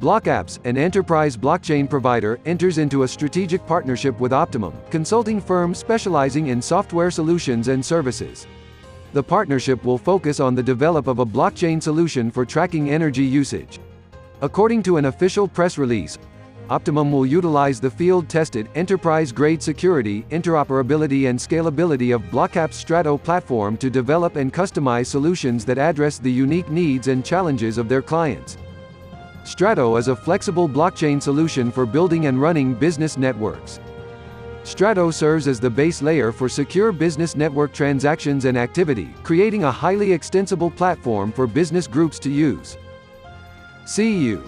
BlockApps, an enterprise blockchain provider, enters into a strategic partnership with Optimum, consulting firm specializing in software solutions and services. The partnership will focus on the develop of a blockchain solution for tracking energy usage. According to an official press release, Optimum will utilize the field-tested, enterprise-grade security, interoperability and scalability of BlockApp's Strato platform to develop and customize solutions that address the unique needs and challenges of their clients. Strato is a flexible blockchain solution for building and running business networks. Strato serves as the base layer for secure business network transactions and activity, creating a highly extensible platform for business groups to use. See you.